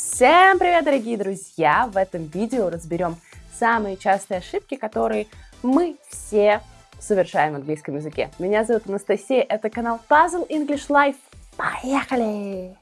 Всем привет, дорогие друзья! В этом видео разберем самые частые ошибки, которые мы все совершаем в английском языке. Меня зовут Анастасия, это канал Puzzle English Life. Поехали!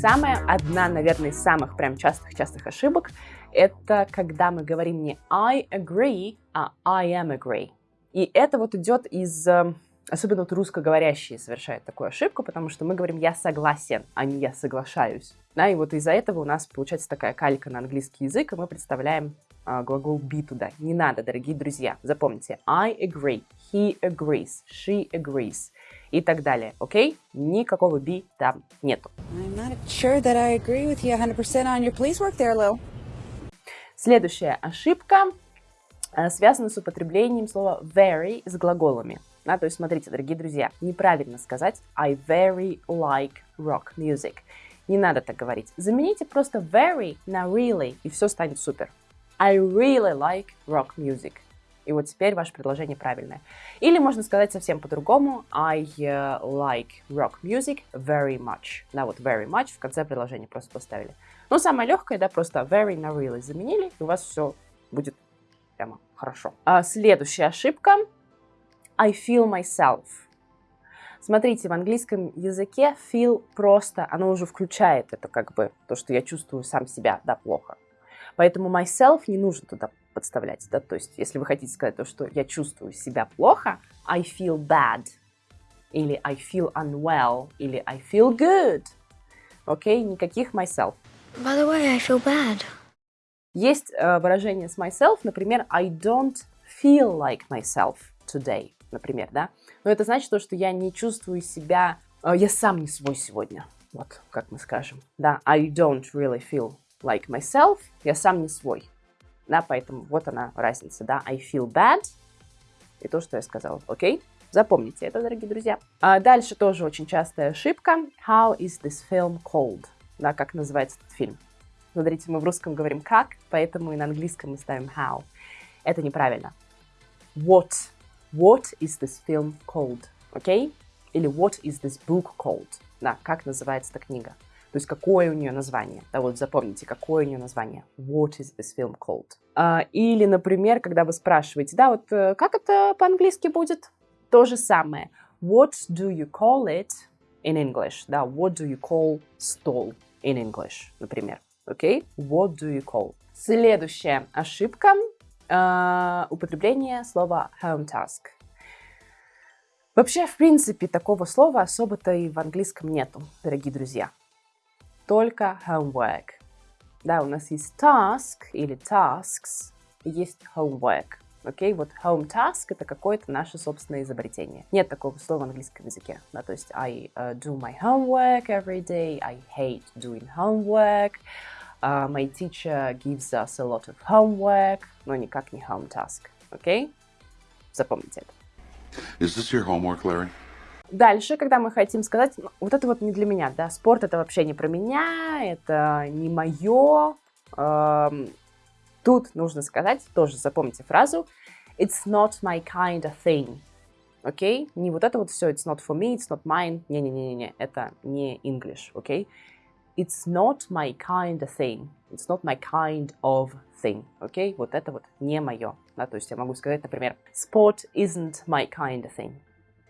Самая, одна, наверное, из самых прям частых-частых ошибок, это когда мы говорим не I agree, а I am agree. И это вот идет из... Э, особенно вот русскоговорящие совершают такую ошибку, потому что мы говорим «я согласен», а не «я соглашаюсь». Да, и вот из-за этого у нас получается такая калька на английский язык, и мы представляем а, глагол be туда. Не надо, дорогие друзья. Запомните. I agree, he agrees, she agrees и так далее. Окей? Okay? Никакого be там нету. I'm not sure that I agree with you 100% on your police work there. Следующая ошибка связано с употреблением слова very с глаголами. Да, то есть, смотрите, дорогие друзья, неправильно сказать I very like rock music. Не надо так говорить. Замените просто very на really, и все станет супер. I really like rock music. И вот теперь ваше предложение правильное. Или можно сказать совсем по-другому. I uh, like rock music very much. Да, вот very much в конце предложения просто поставили. Ну, самое легкое, да, просто very на really заменили, и у вас все будет прямо хорошо. А, следующая ошибка. I feel myself. Смотрите, в английском языке feel просто, оно уже включает это как бы, то, что я чувствую сам себя, да, плохо. Поэтому myself не нужно туда подставлять, да, то есть если вы хотите сказать то, что я чувствую себя плохо, I feel bad, или I feel unwell, или I feel good, окей, okay? никаких myself. By the way, I feel bad. Есть э, выражение с myself, например, I don't feel like myself today, например, да. Но это значит то, что я не чувствую себя, э, я сам не свой сегодня. Вот, как мы скажем, да, I don't really feel like myself, я сам не свой. Да, поэтому вот она разница, да, I feel bad, и то, что я сказала, окей? Запомните это, дорогие друзья. А дальше тоже очень частая ошибка. How is this film called? Да, как называется этот фильм? Смотрите, мы в русском говорим как, поэтому и на английском мы ставим how. Это неправильно. What? What is this film called? Okay? Или what is this book called? Да, как называется эта книга? То есть какое у нее название? Да, вот запомните, какое у нее название. What is this film called? А, или, например, когда вы спрашиваете, да, вот э, как это по-английски будет? То же самое. What do you call it in English? Да, what do you call stall in English, например. Окей? Okay? What do you call? Следующая ошибка э, употребление слова home task. Вообще, в принципе, такого слова особо-то и в английском нету, дорогие друзья. Только homework. Да, у нас есть task или tasks, есть homework. Окей, okay? вот home task это какое-то наше собственное изобретение. Нет такого слова в английском языке. Да, то есть I uh, do my homework every day, I hate doing homework. Uh, my teacher gives us a lot of homework, но никак не home task. Окей? Okay? Запомните это. Is this your homework, Larry? Дальше, когда мы хотим сказать, ну, вот это вот не для меня, да, спорт это вообще не про меня, это не мое. Эм, тут нужно сказать, тоже запомните фразу, it's not my kind of thing. Окей? Okay? Не вот это вот все, it's not for me, it's not mine. Не-не-не-не, это не English, окей? Okay? It's not my kind of thing. It's not my kind of thing. Окей? Okay? Вот это вот не мое. Да, то есть я могу сказать, например, sport isn't my kind of thing.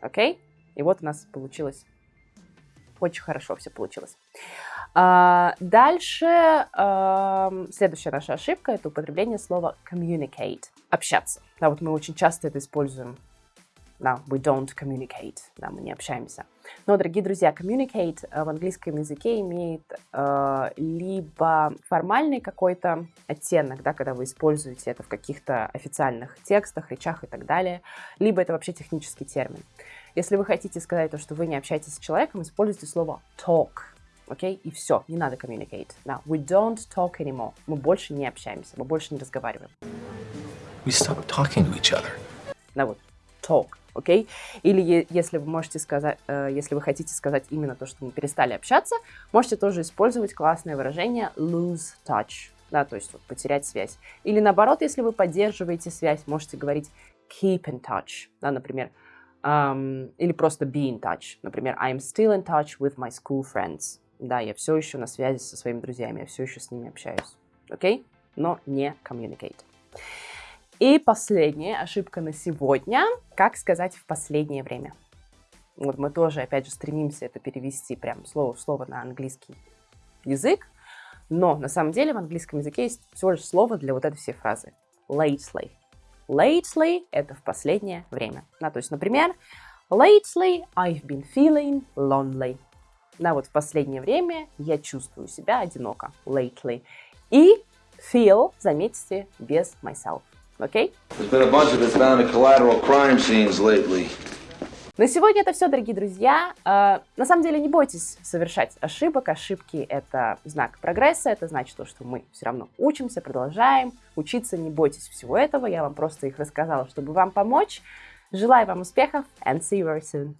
Окей? Okay? И вот у нас получилось очень хорошо все получилось. А, дальше а, следующая наша ошибка это употребление слова communicate. Общаться. Да, вот мы очень часто это используем да, we don't communicate, да, мы не общаемся. Но, дорогие друзья, communicate э, в английском языке имеет э, либо формальный какой-то оттенок, да, когда вы используете это в каких-то официальных текстах, речах и так далее, либо это вообще технический термин. Если вы хотите сказать то, что вы не общаетесь с человеком, используйте слово talk, окей, okay? и все, не надо communicate. Now, we don't talk anymore. Мы больше не общаемся, мы больше не разговариваем. We stopped talking to each other. Да, вот, talk окей? Или если вы можете сказать, э, если вы хотите сказать именно то, что мы перестали общаться, можете тоже использовать классное выражение lose touch, да, то есть вот, потерять связь. Или наоборот, если вы поддерживаете связь, можете говорить keep in touch, да, например, Um, или просто be in touch. Например, I'm still in touch with my school friends. Да, я все еще на связи со своими друзьями, я все еще с ними общаюсь. Окей? Okay? Но не communicate. И последняя ошибка на сегодня. Как сказать в последнее время? Вот мы тоже, опять же, стремимся это перевести прям слово в слово на английский язык. Но на самом деле в английском языке есть всего лишь слово для вот этой всей фразы. Lately. Lately – это в последнее время. Да, то есть, например, Lately I've been feeling lonely. Да, вот в последнее время я чувствую себя одиноко. Lately. И feel, заметьте, без myself. Окей? Okay? На сегодня это все, дорогие друзья. Uh, на самом деле не бойтесь совершать ошибок. Ошибки — это знак прогресса, это значит то, что мы все равно учимся, продолжаем учиться. Не бойтесь всего этого. Я вам просто их рассказала, чтобы вам помочь. Желаю вам успехов and see you very soon.